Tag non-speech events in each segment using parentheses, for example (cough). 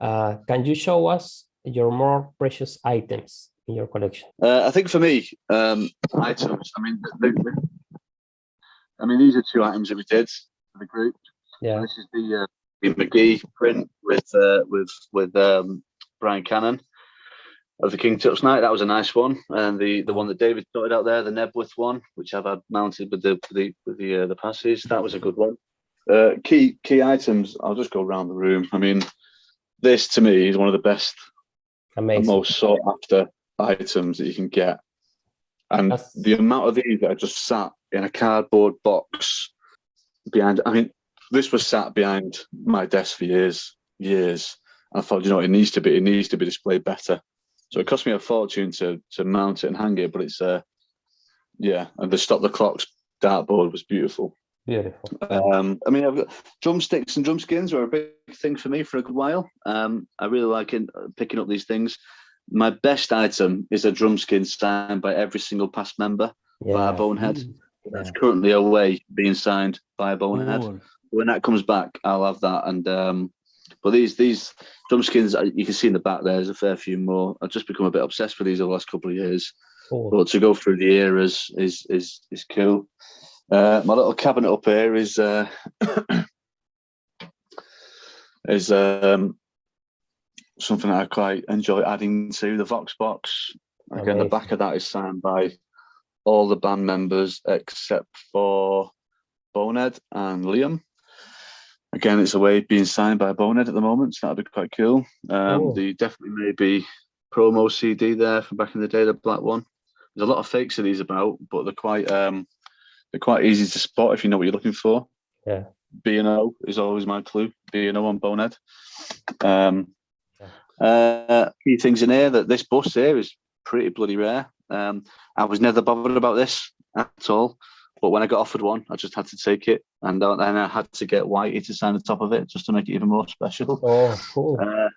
Uh, can you show us your more precious items in your collection? Uh, I think for me, um, items. I mean, I mean, these are two items that we did for the group. Yeah. This is the uh, the McGee print with uh, with with um, Brian Cannon of the King Tut's Night. That was a nice one, and the the one that David sorted out there, the Knebworth one, which I've had mounted with the the with the uh, the passes. That was a good one. Uh, key key items. I'll just go around the room. I mean, this to me is one of the best Amazing. most sought after items that you can get. And That's- the amount of these that are just sat in a cardboard box behind, I mean, this was sat behind my desk for years, years. I thought, you know, it needs to be, it needs to be displayed better. So it cost me a fortune to to mount it and hang it, but it's uh yeah, and the stop the clocks dartboard was beautiful. Beautiful. Um, I mean, I've got drumsticks and drum skins were a big thing for me for a good while. Um, I really like in, picking up these things. My best item is a drum skin signed by every single past member. Yeah. Bonehead. Mm. That's currently away being signed by a Bonehead. Cool. When that comes back, I'll have that. And um, but these these drum skins, uh, you can see in the back there, there's a fair few more. I've just become a bit obsessed with these over the last couple of years Cool. but to go through the eras is is is cool. Uh, my little cabinet up here is uh, (coughs) is um, something that I quite enjoy adding to the Vox box. Again, the back of that is signed by all the band members except for Bonehead and Liam. Again, it's a way being signed by Bonehead at the moment, so that'd be quite cool. Um, Cool. The definitely maybe promo CD there from back in the day, the black one. There's a lot of fakes of these about, but they're quite um, they're quite easy to spot if you know what you're looking for. Yeah. B and O is always my clue. B and O on Bonehead. Um, uh, few things in here that this bus here is pretty bloody rare. Um, I was never bothered about this at all, but when I got offered one, I just had to take it, and then I had to get Whitey to sign the top of it just to make it even more special. Oh, cool. Uh,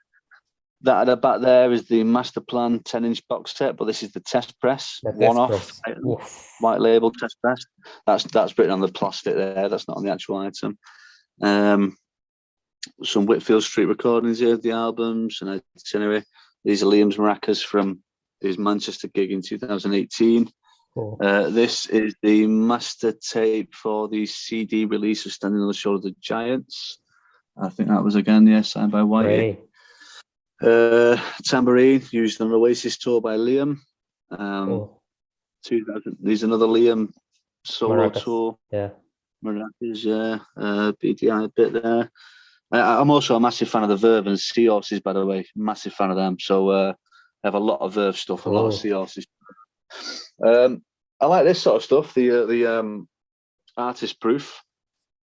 that at the back there is the master plan 10 inch box set, but this is the test press The one off press. white label test press. That's that's written on the plastic there. That's not on the actual item. Um, some Whitfield Street recordings here of the albums and itinerary. These are Liam's maracas from his Manchester gig in 2018. Cool. Uh, this is the master tape for the CD release of Standing on the Shoulder of the Giants. I think that was again, yeah, signed by Whitey. Uh, tambourine used on Oasis tour by Liam. Um, Cool. 2000. There's another Liam solo Maracas. tour. Yeah. Maracas, yeah. Uh, BDI bit there. I, I'm also a massive fan of the Verve and Seahorses, by the way. Massive fan of them. So uh, I have a lot of Verve stuff, a lot of Cool. Seahorses. Um, I like this sort of stuff. The uh, the um, artist proof.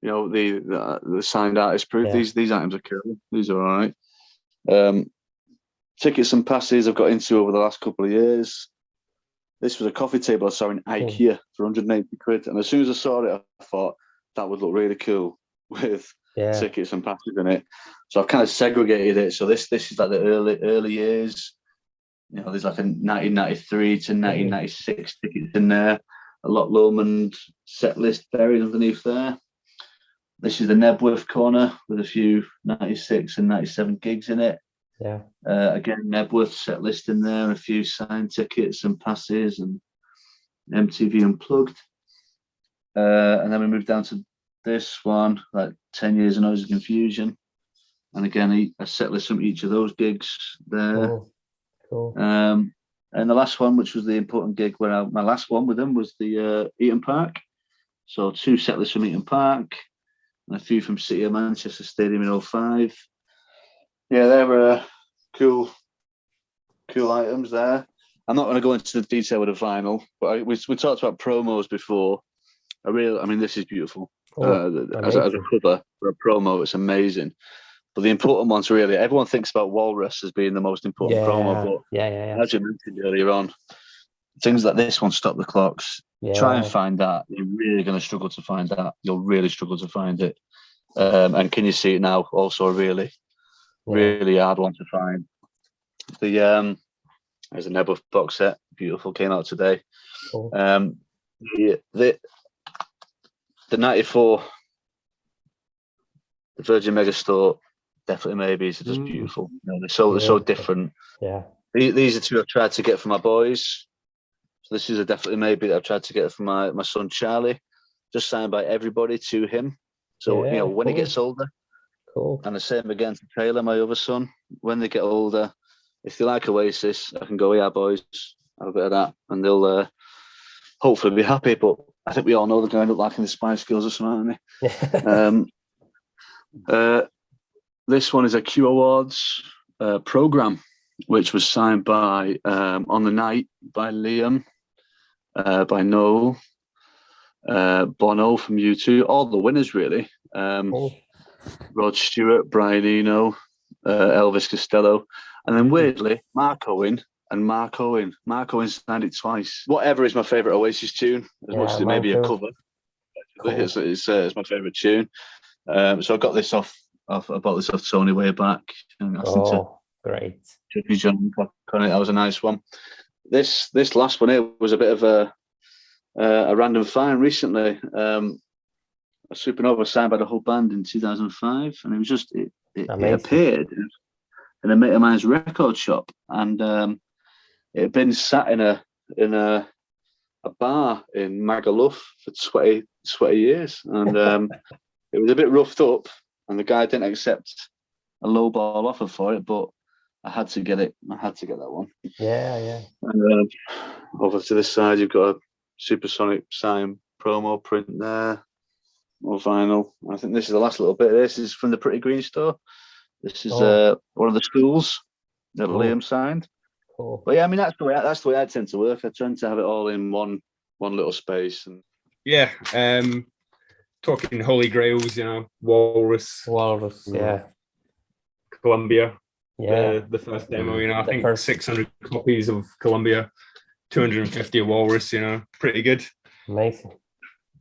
You know the the, the signed artist proof. Yeah. These these items are cool. These are all right. Um, tickets and passes I've got into over the last couple of years. This was a coffee table I saw in IKEA for 180 quid, and as soon as I saw it, I thought that would look really cool (laughs) with Yeah. tickets and passes in it. So I've kind of segregated it. So this this is like the early early years. You know, there's like a 1993 to mm-hmm. 1996 tickets in there. A Loch Lomond set list buried underneath there. This is the Knebworth corner with a few 96 and 97 gigs in it. Yeah. Uh, again, Knebworth set list in there, a few signed tickets and passes and MTV Unplugged. Uh, and then we move down to this one, like 10 years of Noise of Confusion. And again, a set list from each of those gigs there. Cool. Cool. Um, and the last one, which was the important gig, where I, my last one with them was the uh, Heaton Park. So two set lists from Heaton Park and a few from City of Manchester Stadium in 05. Yeah, they were uh, cool, cool items there. I'm not going to go into the detail with the vinyl, but I, we, we talked about promos before. I really, I mean, this is beautiful. Cool. Uh, as, a, as a cover for a promo, it's amazing. But the important ones, really, everyone thinks about Walrus as being the most important yeah. promo, but yeah. Yeah. Yeah. as you mentioned earlier on, things like this one, Stop the Clocks, Yeah. try and find that. You're really going to struggle to find that. You'll really struggle to find it. Um, and Can You See It Now? Also really. Really hard one to find. The um, There's a Knebworth box set, beautiful, came out today. Cool. Um, the, the, the 94 Virgin Megastore definitely maybes are just Mm. beautiful. You know, they're so they're so different. Yeah. The- These are two I've tried to get for my boys. So this is a definitely maybe that I've tried to get for my my son Charlie, just signed by everybody to him. So you know when he gets older, Cool. and the same again to Taylor, my other son. When they get older, if they like Oasis, I can go, yeah, boys, have a bit of that, and they'll uh, hopefully be happy. But I think we all know they're going to end up liking the Spice Girls or something, aren't they? (laughs) Um, uh, this one is a Q Awards uh, program, which was signed by um, on the night by Liam, uh, by Noel, uh, Bono from U2, all the winners really. Um, cool. Rod Stewart, Brian Eno, uh, Elvis Costello, and then weirdly Mark Owen and Mark Owen. Mark Owen signed it twice. Whatever is my favourite Oasis tune, as much as it may be a cover. Cool. It's, it's, uh, it's my favourite tune. Um, so I got this off, off. I bought this off Tony way back. And asked him to Oh, great. Jeffrey John on it. That was a nice one. This this last one here was a bit of a uh, a random find recently. Um, a Supernova signed by the whole band in 2005, and it was just it, it, it appeared in a mate of mine's record shop, and um, it had been sat in a in a a bar in Magaluf for 20, 20 years, and um, (laughs) it was a bit roughed up, and the guy didn't accept a low ball offer for it, but I had to get it. I had to get that one. Yeah, yeah. And uh, over to this side, you've got a supersonic sign promo print there, more vinyl. I think this is the last little bit. This is from the Pretty Green store. This is Oh. uh, one of the schools that Cool. Liam signed. Cool. But yeah, I mean that's the way that's the way I tend to work. I tend to have it all in one one little space. And Yeah. Um, talking Holy Grails, you know, Walrus, Walrus. Yeah. Columbia, Yeah. the, the first demo, you know, I The think first- 600 copies of Columbia, 250 of Walrus, you know, pretty good. Amazing.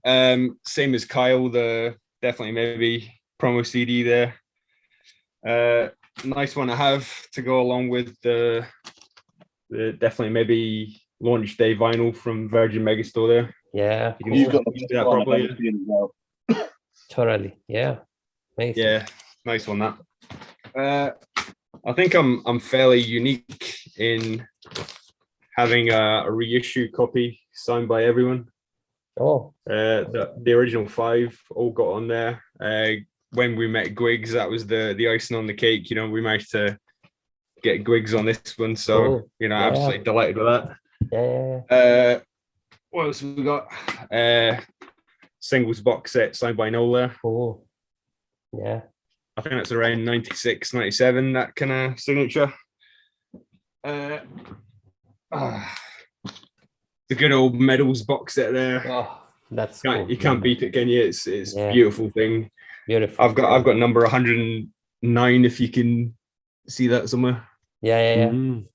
Um, same as Kyle, the definitely maybe promo CD there. Uh, nice one to have to go along with the, the definitely maybe launch day vinyl from Virgin Megastore there. Yeah. You can you've got do that one I've properly. ever seen as well. (laughs) Totally. Yeah. Amazing. Yeah, nice one that. Uh, I think I'm I'm fairly unique in having a, a reissue copy signed by everyone. Oh, Uh, the, the original five all got on there. Uh, when we met Griggs, that was the the icing on the cake. You know, we managed to get Griggs on this one, so Cool. you know, Yeah. absolutely delighted with that. yeah. Uh, what else have we got? Uh, singles box set signed by Nola. Oh, Yeah. I think that's around 96, 97, that kind of signature. Uh, ah, the good old medals box set there. Oh, that's Can't- cool. you can't beat it, can you? It's it's Yeah. beautiful thing. Beautiful. I've got I've got number 109 if you can see that somewhere. Yeah, yeah, yeah. Mm.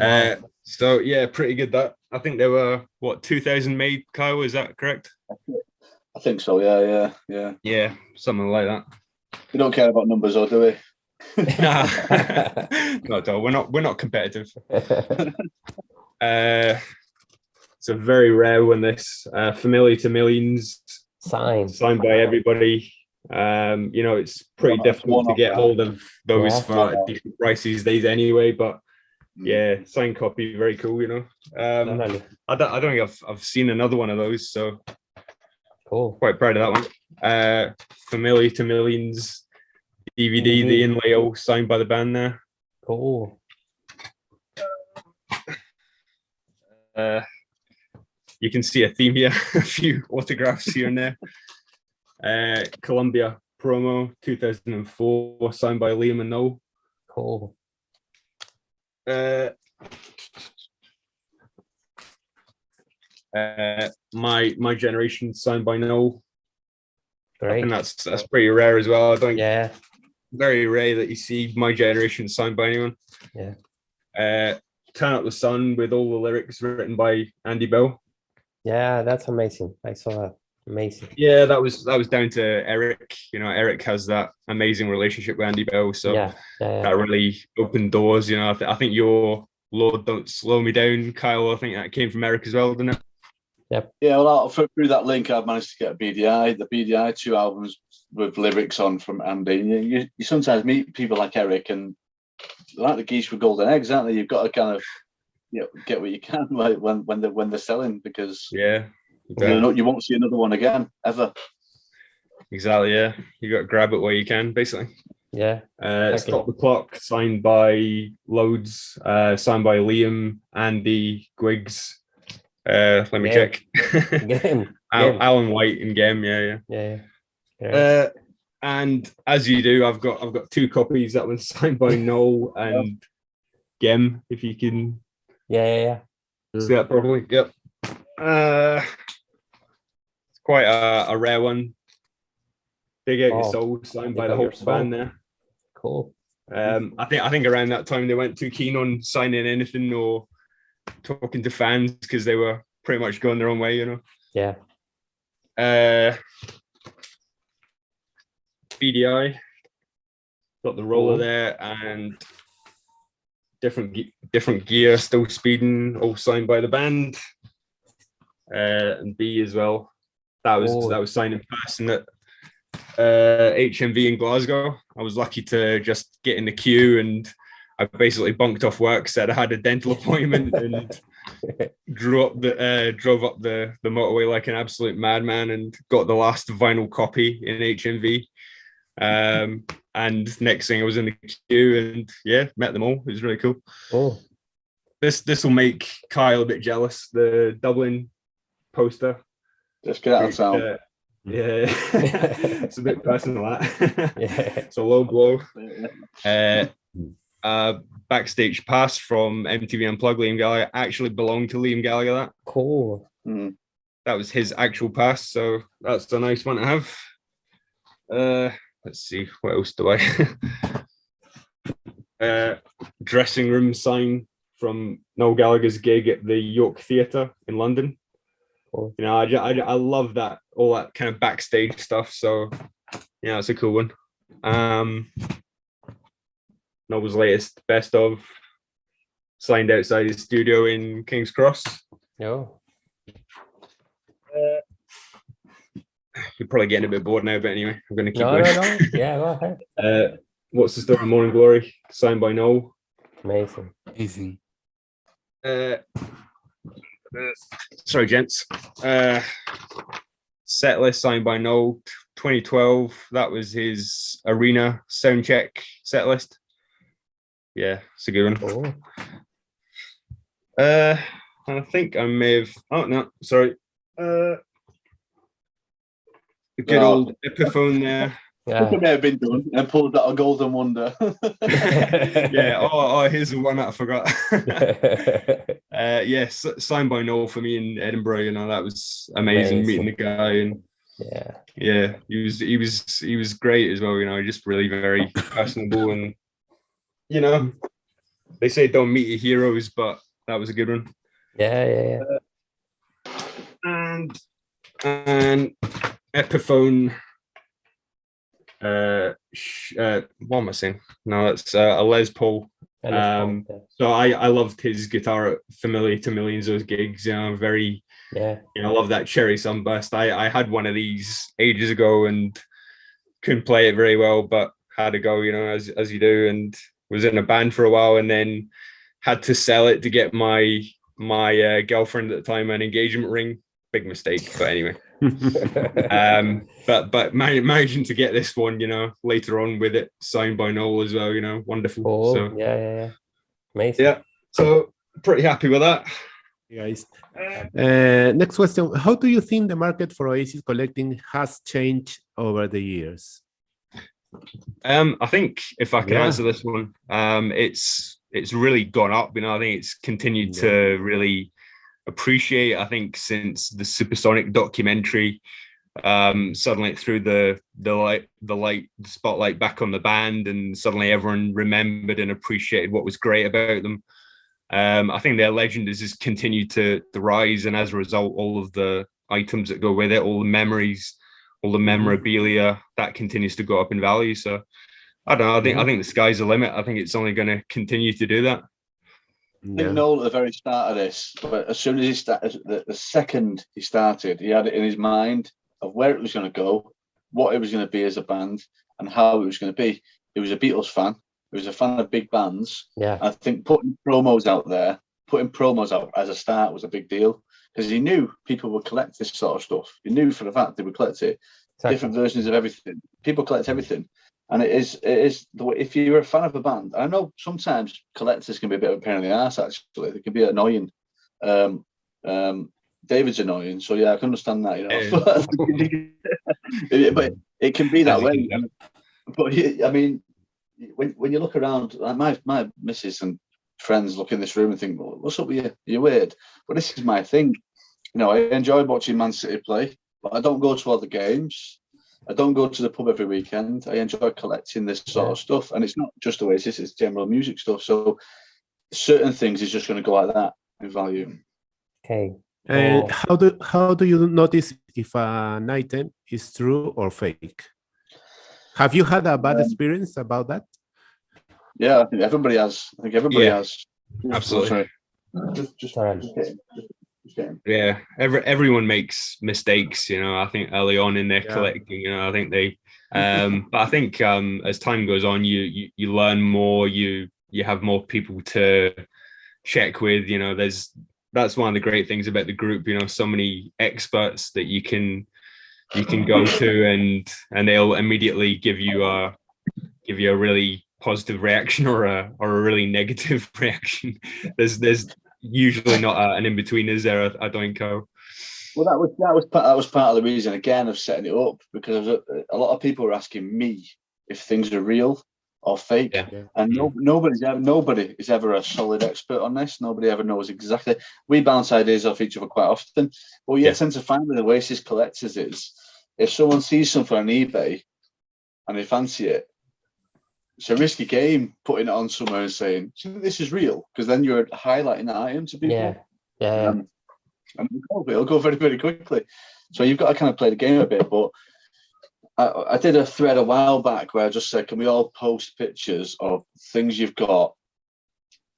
Uh, so yeah, pretty good. That I think there were what 2000 made. Kyle, is that correct? I think so. Yeah, yeah, yeah. Yeah, something like that. We don't care about numbers, though, do we? (laughs) Nah. (laughs) not at. We're not we're not competitive. (laughs) Uh, it's a very rare one. This uh, familiar to millions, Sign. signed by everybody. Um, you know, it's pretty One-off- difficult to get that. hold of those Yeah. for a decent price these days, anyway. But Mm. yeah, signed copy, very cool. You know, um, Totally. I don't, I don't think I've I've seen another one of those, so Cool. quite proud of that one. Uh, familiar to millions DVD, the inlay all signed by the band there. Cool. Uh, you can see a theme here, (laughs) a few autographs here and there. Uh, Columbia promo 2004, signed by Liam and Noel. Cool. Uh, uh, my my generation signed by Noel. Great. think that's that's pretty rare as well. I don't think Yeah. very rare that you see my generation signed by anyone. Yeah. Uh, Turn Up the Sun with all the lyrics written by Andy Bell. Yeah, that's amazing. I saw that. Amazing. Yeah, that was that was down to Eric. You know, Eric has that amazing relationship with Andy Bell, so yeah. Yeah. yeah. that really opened doors. You know, I, th- I think your Lord Don't Slow Me Down, Kyle. I think that came from Eric as well, didn't it? Yeah, well, through through that link, I've managed to get a BDI, the BDI two albums with lyrics on from Andy. You, you, you sometimes meet people like Eric, and like the geese with golden eggs, aren't they? You've got to kind of you know, get what you can (laughs) like when when they're when they're selling because Yeah. you, know, you won't see another one again ever. Exactly. Yeah. You got to grab it where you can, basically. Yeah. Uh, Okay. Stop the Clock, signed by Loads, uh, signed by Liam, Andy, Griggs. Uh, let me Yeah. check. Gem. (laughs) Al- Gem. Alan White and Gem, yeah, yeah. Yeah. Yeah. Uh, and as you do, I've got I've got two copies. That one's (laughs) signed by Noel and Gem, if you can yeah. Yeah. Yeah. see that properly. Yep. Uh, it's quite a, a rare one. Dig out Oh, your soul, signed by the whole band there. Cool. Um, I think I think around that time they weren't too keen on signing anything or talking to fans because they were pretty much going their own way, you know. Yeah. Uh, BDI got the roller there and different different gear, still speeding, all signed by the band. Uh, and B as well. That was Oh. that was signed in person at uh, HMV in Glasgow. I was lucky to just get in the queue and I basically bunked off work, said I had a dental (laughs) appointment and drew up the uh, drove up the the motorway like an absolute madman and got the last vinyl copy in HMV. Um, and next thing I was in the queue and yeah, met them all. It was really cool. Oh. This this will make Kyle a bit jealous. The Dublin poster. Just get out of town. Uh, yeah, (laughs) it's a bit personal. That (laughs) Yeah. it's a low blow. Uh, uh, backstage pass from MTV Unplugged. Liam Gallagher actually belonged to Liam Gallagher. That Cool. Mm. that was his actual pass, so that's a nice one to have. Uh, let's see, what else do I? (laughs) uh, dressing room sign from Noel Gallagher's gig at the York Theatre in London. Cool. You know, I, I, I love that all that kind of backstage stuff. So yeah, it's a cool one. Um, Noel's latest best of signed outside his studio in King's Cross. No. You're probably getting a bit bored now, but anyway, I'm going to keep No, going. no, no. Yeah, go ahead. (laughs) Uh, what's the story? Morning Glory, signed by Noel. Amazing. Amazing. Uh, uh, sorry, gents. Uh, set list signed by Noel, 2012. That was his arena sound check set list. Yeah, it's a good one. Oh. Uh, I think I may have. Oh no, sorry. Uh, the good Oh. old Epiphone there. It Yeah. may have been done and pulled out a golden wonder. (laughs) yeah. Oh, oh, here's the one that I forgot. (laughs) uh, yes, signed by Noel for me in Edinburgh. You know that was amazing, meeting the guy, and yeah. yeah, he was he was he was great as well. You know, just really very personable, and you know, they say don't meet your heroes, but that was a good one. Yeah. Yeah. Yeah. and and Epiphone. Uh, sh- uh, what am I saying? No, it's uh, a Les Paul. Um, So I I loved his guitar, familiar to millions of those gigs. You know, very yeah. you know, I love that cherry sunburst. I I had one of these ages ago and couldn't play it very well, but had to go. You know, as as you do, and was in a band for a while, and then had to sell it to get my my uh, girlfriend at the time an engagement ring. Big mistake, but anyway. (laughs) Um, but but man- managing to get this one, you know, later on with it signed by Noel as well, you know, wonderful. cool. So Yeah. Yeah. Yeah. Amazing. yeah, so pretty happy with that. guys. Uh, next question: How do you think the market for Oasis collecting has changed over the years? Um, I think if I can Yeah. answer this one, um, it's it's really gone up. You know, I think it's continued Yeah. to really appreciate. I think since the Supersonic documentary, um, suddenly it threw the the light the light the spotlight back on the band, and suddenly everyone remembered and appreciated what was great about them. Um, I think their legend has just continued to to rise, and as a result, all of the items that go with it, all the memories, all the memorabilia, that continues to go up in value. So I don't know. I think I think the sky's the limit. I think it's only going to continue to do that. Yeah. Noel at the very start of this, but as soon as he started, the, the second he started, he had it in his mind of where it was going to go, what it was going to be as a band, and how it was going to be. He was a Beatles fan. He was a fan of big bands. Yeah. I think putting promos out there, putting promos out as a start was a big deal because he knew people would collect this sort of stuff. He knew for the fact they would collect it, Exactly. different versions of everything. People collect everything. And it is, it is the way, if you're a fan of a band, I know sometimes collectors can be a bit of a pain in the ass, actually. They can be annoying. Um, um, David's annoying, so yeah, I can understand that, you know. (laughs) But it can be that way. But I mean, when when you look around, like my my missus and friends look in this room and think, well, "What's up with you? You're weird." But this is my thing. You know, I enjoy watching Man City play, but I don't go to other games. I don't go to the pub every weekend. I enjoy collecting this sort of stuff, and it's not just Oasis; it's general music stuff. So, certain things is just going to go like that in value. Okay. And Oh. how do how do you notice if an item is true or fake? Have you had a bad Um, experience about that? Yeah, I think everybody has. I think everybody Yeah, has. absolutely. Sorry. Just, just, just. Just, yeah every, everyone makes mistakes you know i think early on in their Yeah. collecting you know i think they um (laughs) but i think um as time goes on you, you you learn more you you have more people to check with you know there's that's one of the great things about the group you know so many experts that you can you can go to and and they'll immediately give you a give you a really positive reaction or a or a really negative (laughs) reaction there's there's usually not a, an in between is there uh, I, I don't go Well, that was that was part, that was part of the reason again of setting it up because a, a lot of people were asking me if things are real or fake, Yeah. Yeah. and no, nobody's ever nobody is ever a solid expert on this. Nobody ever knows exactly. We bounce ideas off each other quite often, but what you Yeah. tend to find with Oasis collectors is if someone sees something on eBay and they fancy it. It's a risky game putting it on somewhere and saying "Do you think this is real because then you're highlighting that item to people. Yeah. Yeah. Um, and it'll go, very, very quickly. So you've got to kind of play the game a bit. But I, I did a thread a while back where I just said, can we all post pictures of things you've got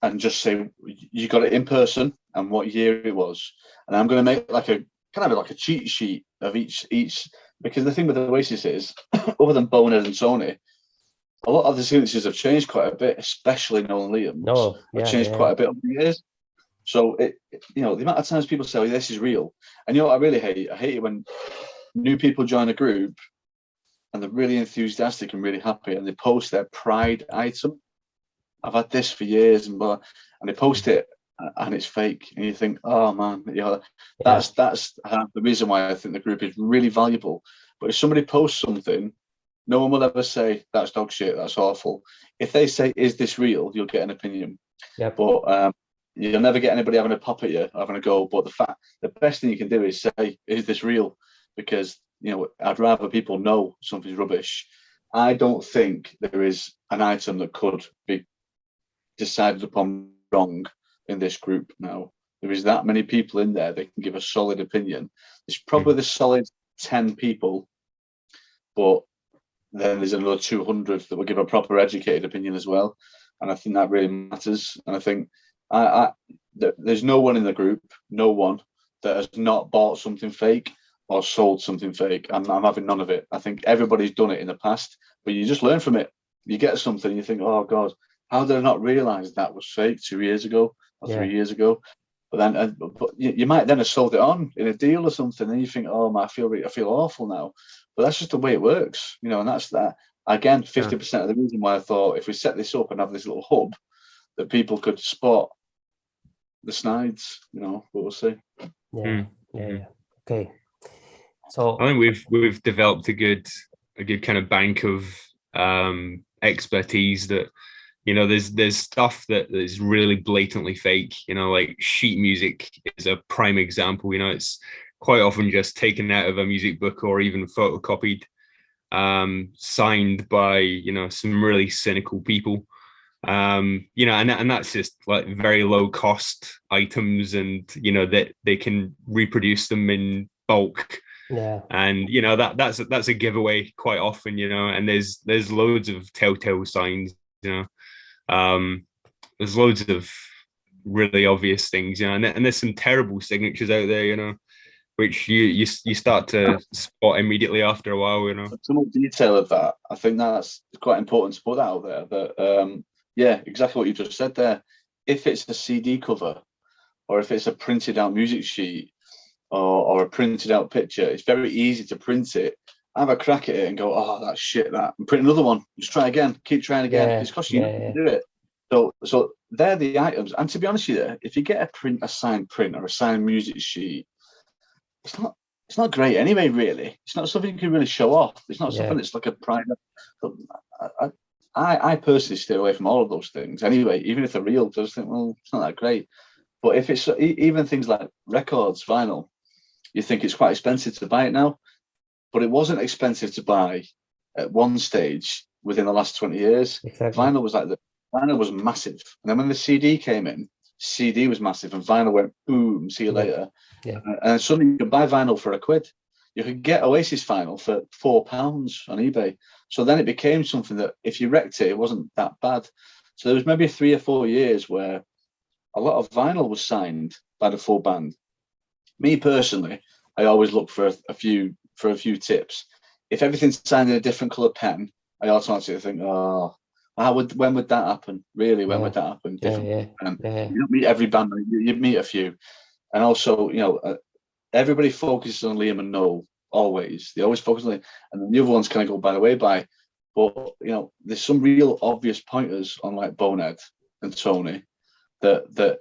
and just say you got it in person and what year it was? And I'm going to make like a kind of like a cheat sheet of each each because the thing with the Oasis is, (coughs) other than Bonehead and Tony, a lot of the signatures have changed quite a bit, especially Nolan Liam's No. have changed yeah. quite a bit over the years. So it, it- you know, the amount of times people say, oh, "This is real," and you know what I really hate? I hate it when new people join a group and they're really enthusiastic and really happy, and they post their pride item. I've had this for years, and blah, and they post it, and it's fake, and you think, "Oh man," you know, Yeah. that's that's half the reason why I think the group is really valuable. But if somebody posts something, no one will ever say that's dog shit, that's awful. If they say, "Is this real?" you'll get an opinion Yep. but um, you'll never get anybody having a pop at you, having a go. But the fact, the best thing you can do is say, "Is this real?" Because you know, I'd rather people know something's rubbish. I don't think there is an item that could be decided upon wrong in this group now. There is that many people in there that can give a solid opinion. It's probably the solid ten people, but then there's another 200 that will give a proper educated opinion as well and I think that really matters. And I think I, I th- there's no one in the group, no one that has not bought something fake or sold something fake. I'm, I'm having none of it. I think everybody's done it in the past, but you just learn from it. You get something, you think, oh god, how did I not realize that was fake two years ago or Yeah. three years ago? But then, uh, but you, you might then have sold it on in a deal or something, and you think, oh, my, I feel I feel awful now. But that's just the way it works, you know. And that's that again, fifty percent of the reason why I thought if we set this up and have this little hub, that people could spot the snides, you know. But we'll see. Yeah. Mm, Yeah. mhm. yeah. Okay. So I think we've we've developed a good a good kind of bank of um expertise that you know there's there's stuff that is really blatantly fake you know like sheet music is a prime example you know it's quite often just taken out of a music book or even photocopied um signed by you know some really cynical people. Um you know and, and that's just like very low cost items and you know that they can reproduce them in bulk. Yeah. and you know that that's that's a giveaway quite often you know and there's there's loads of telltale signs you know. Um there's loads of really obvious things, you know, and, and there's some terrible signatures out there, you know, which you you you start to spot immediately after a while, you know. Some more detail of that, I think that's quite important to put out there. That um, yeah, exactly what you just said there. If it's a CD cover, or if it's a printed out music sheet, or, or a printed out picture, it's very easy to print it, have a crack at it, and go, "Oh, that's shit." That and print another one. Just try again. Keep trying again. Yeah, it's costing you yeah, nothing to do it. So, so they're the items. And to be honest with you, if you get a print, a signed print or a signed music sheet, it's not it's not great anyway. Really, it's not something you can really show off. It's not Yeah. something that's like a private. I, I, I personally stay away from all of those things anyway. Even if they're real, I just think, well, it's not that great. But if it's even things like records, vinyl, you think it's quite expensive to buy it now, but it wasn't expensive to buy at one stage within the last 20 years Exactly. vinyl was like the vinyl was massive. And then when the CD came in, CD was massive, and vinyl went boom. See you later. Yeah. Uh, and- And suddenly you could buy vinyl for a quid. You could get Oasis vinyl for four pounds on eBay. So then it became something that if you wrecked it, it wasn't that bad. So there was maybe three or four years where a lot of vinyl was signed by the full band. Me personally, I always look for a, a few for a few tips. If everything's signed in a different color pen, I automatically think, oh, how would when would that happen? Really, when would that happen? Yeah, Different yeah, um, yeah. you don't meet every band, you, you meet a few. And also, you know, uh, everybody focuses on Liam and Noel always. They always focus on it, and then the other ones kind of go by the way by. But you know, there's some real obvious pointers on like Bonehead and Tony that that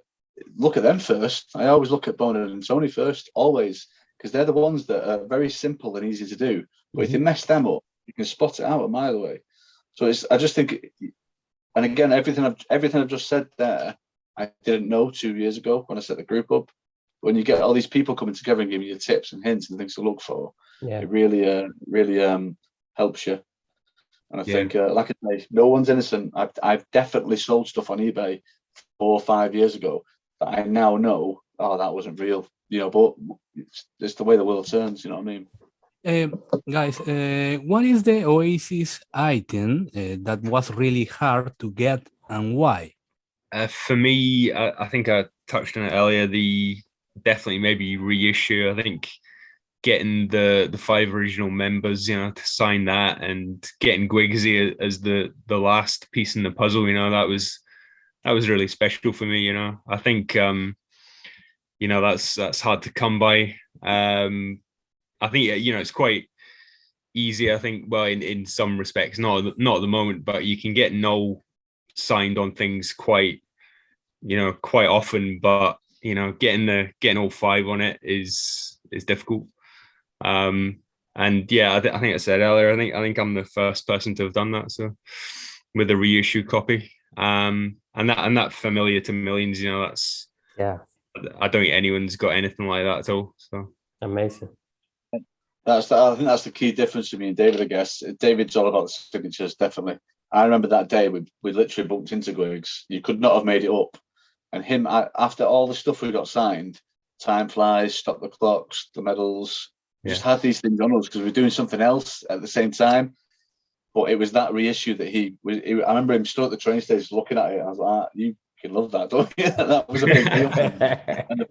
look at them first. I always look at Bonehead and Tony first, always, because they're the ones that are very simple and easy to do. But if you mess them up, you can spot it out a mile away. So it's I just think and again, everything I've everything I've just said there, I didn't know two years ago when I set the group up. When you get all these people coming together and giving you tips and hints and things to look for, Yeah, it really, uh, really um, helps you. And I Yeah. think, uh, like I say, no one's innocent. I've I've definitely sold stuff on eBay four or five years ago that I now know, oh, that wasn't real. You know, but it's, it's the way the world turns. You know what I mean? Um, guys, uh, what is the Oasis item uh, that was really hard to get and why? Uh, for me, I, I think I touched on it earlier. The definitely maybe reissue. I think getting the the five original members, you know, to sign that and getting Guigsy as the the last piece in the puzzle, you know, that was that was really special for me. You know, I think um, you know that's that's hard to come by. Um, I think you know it's quite easy. I think well in in some respects, not at the- not at the moment, but you can get no signed on things quite you know quite often but you know getting the getting all five on it is is difficult um and yeah I, th- I think i said earlier i think i think i'm the first person to have done that so with a reissue copy um and that and that familiar to millions you know that's yeah. i don't think anyone's got anything like that at all so Amazing. That's the, I think that's the key difference to me and David. I guess David's all about the signatures, definitely. I remember that day we we literally bumped into Griggs. You could not have made it up. And him I, after all the stuff we got signed, time flies, stop the clocks, the medals, just had these things on us because we were doing something else at the same time. But it was that reissue that he was. He, I remember him stood at the train station looking at it. I was like, ah, "You can love that, don't you?" (laughs) that was a big deal. (laughs) and the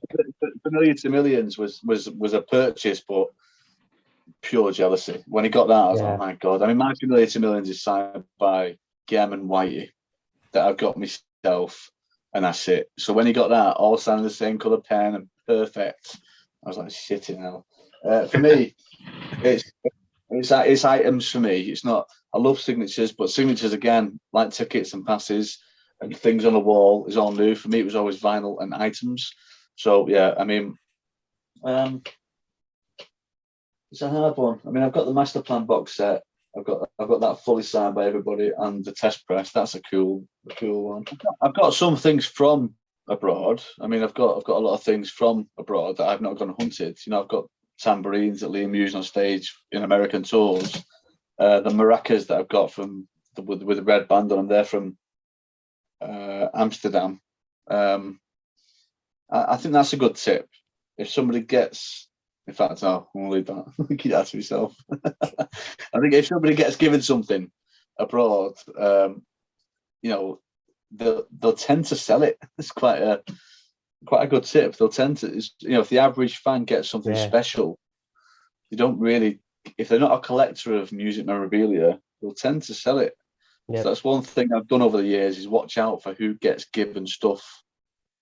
familiar to millions was was was a purchase, but pure jealousy. When he got that, I was Yeah. like, my god. I mean, my to millions is signed by Gem and Whitey that I've got myself, and that's it. So when he got that, all signed the same color pen and perfect, I was like, shit in hell. Uh, for me, (laughs) it's it's it's items for me. It's not. I love signatures, but signatures again, like tickets and passes and things on the wall, is all new. For me, it was always vinyl and items. So yeah, I mean, um, it's a hard one. I mean, I've got the master plan box set. I've got I've got that fully signed by everybody, and the test press. That's a cool, a cool one. I've got, some things from abroad. I mean, I've got I've got a lot of things from abroad that I've not gone hunted. You know, I've got tambourines that Liam used on stage in American tours. Uh, the maracas that I've got from the, with with the red band on them, they're from uh, Amsterdam. Um, I, I think that's a good tip. If somebody gets, in fact, I'll, leave that. (laughs) Keep that to myself. (laughs) I think if somebody gets given something abroad, um, you know, they'll they'll tend to sell it. (laughs) It's quite a quite a good tip. They'll tend to, you know, if the average fan gets something Yeah. special, they don't really. If they're not a collector of music memorabilia, they'll tend to sell it. Yeah. So that's one thing I've done over the years is watch out for who gets given stuff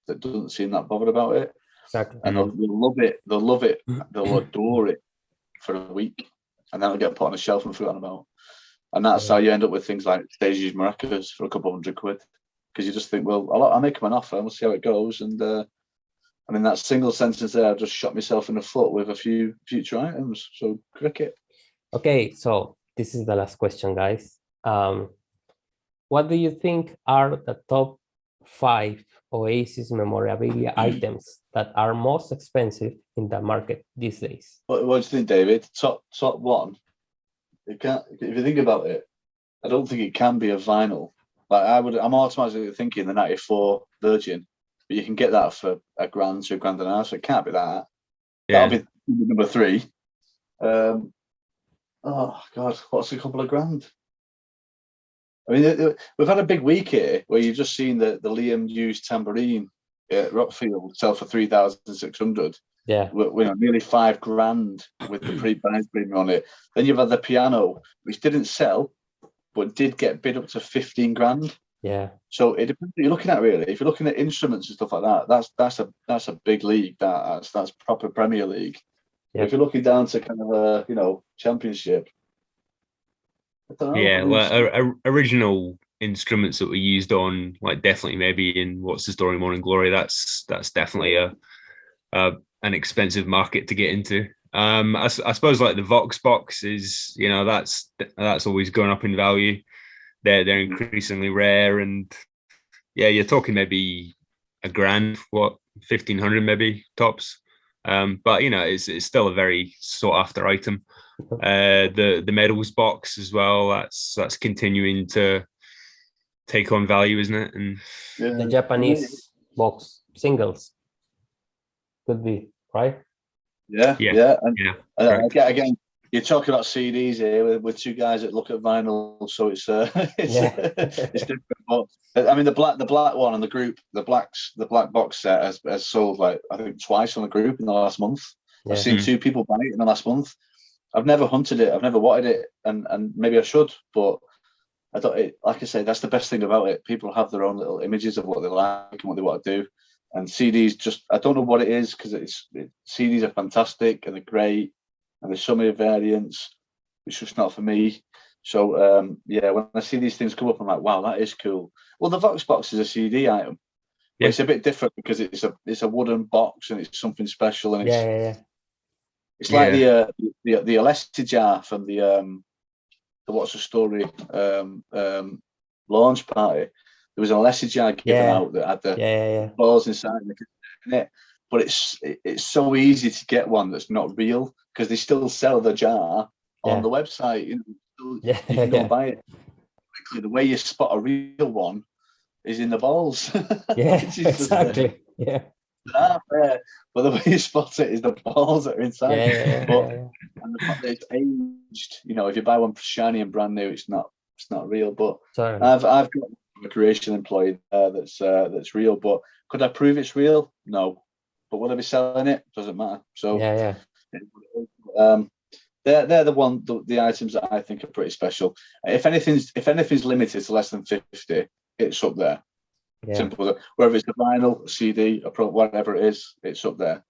that doesn't seem that bothered about it, Exactly. and they'll, they'll love it. They'll love it. They'll adore it for a week, and then it'll get put on a shelf and forgotten about. And that's Yeah. how you end up with things like stage used maracas for a couple hundred quid, because you just think, well, I'll, I'll make them an offer and we'll see how it goes. And uh, I mean, that single sentence there, I've just shot myself in the foot with a few future items. So cricket. Okay, so this is the last question, guys. Um, what do you think are the top five Oasis memorabilia items that are most expensive in the market these days? What, what do you think, David? Top top one. It can't. If you think about it, I don't think it can be a vinyl. Like I would, I'm automatically thinking the '94 Virgin, but you can get that for a grand to a grand and a half. So it can't be that. Yeah. That'll be number three. Um, oh God, what's a couple of grand? I mean, we've had a big week here where you've just seen the the Liam Hughes tambourine at Rockfield sell for three thousand six hundred Yeah, with, you know, nearly five grand with the (clears throat) pre-buys premium on it. Then you've had the piano, which didn't sell, but did get bid up to 15 grand. yeah, So it depends what you're looking at really. If you're looking at instruments and stuff like that, that's that's a that's a big league. That, that's that's proper Premier League. Yep. If you're looking down to kind of a you know championship, I don't know. Yeah I mean, well o- o- original instruments that were used on like definitely maybe in what's the story morning glory that's that's definitely a, a an expensive market to get into. Um I, I suppose like the vox box is you know that's that's always going up in value. They're they're increasingly rare and yeah you're talking maybe a grand what 1500 maybe tops um but you know it's, it's still a very sought after item. Uh the the medals box as well that's that's continuing to take on value isn't it? And the Japanese box singles. Could be, right? Yeah, Yeah, yeah, and, yeah, and again, again, you're talking about CDs here with, with two guys that look at vinyl, so it's uh, (laughs) it's, Yeah. it's different. But I mean, the black the black one and the group, the blacks the black box set has, has sold like I think twice on the group in the last month. Yeah. I've seen Mhm. two people buy it in the last month. I've never hunted it. I've never wanted it, and and maybe I should, but I don't. It, like I say, that's the best thing about it. People have their own little images of what they like and what they want to do. And CDs just I don't know what it is because it's it, CDs are fantastic and they're great, and there's so many variants. It's just not for me. So um, yeah, when I see these things come up, I'm like, wow, that is cool. Well, the Vox box is a CD item. Yeah. It's a bit different because it's a it's a wooden box and it's something special and it's Yeah, yeah, yeah. it's like the uh, the the Alessi jar from the um the what's the story um um launch party. There was an Alessi jar given out that had the Yeah, yeah, yeah. balls inside and they could in it. But it's it's so easy to get one that's not real because they still sell the jar Yeah. on the website. You know, Yeah, you can go yeah. buy it. Quickly, the way you spot a real one is in the balls. (laughs) Yeah, exactly. Yeah, not fair. But the (laughs) way you spot it is the balls that are inside. yeah, yeah, But- yeah, and the fact that it's aged, you know, if you buy one shiny and brand new, it's not it's not real. But Sorry. I've I've got a creation employee uh, that's uh, that's real. But could I prove it's real? No. But will I be selling it? Doesn't matter. So Yeah, yeah. um, they're they're the one the, the items that I think are pretty special. If anything's if anything's limited to less than fifty, it's up there. Yeah. Simple. Whether it's a vinyl, CD, pro, whatever it is, it's up there.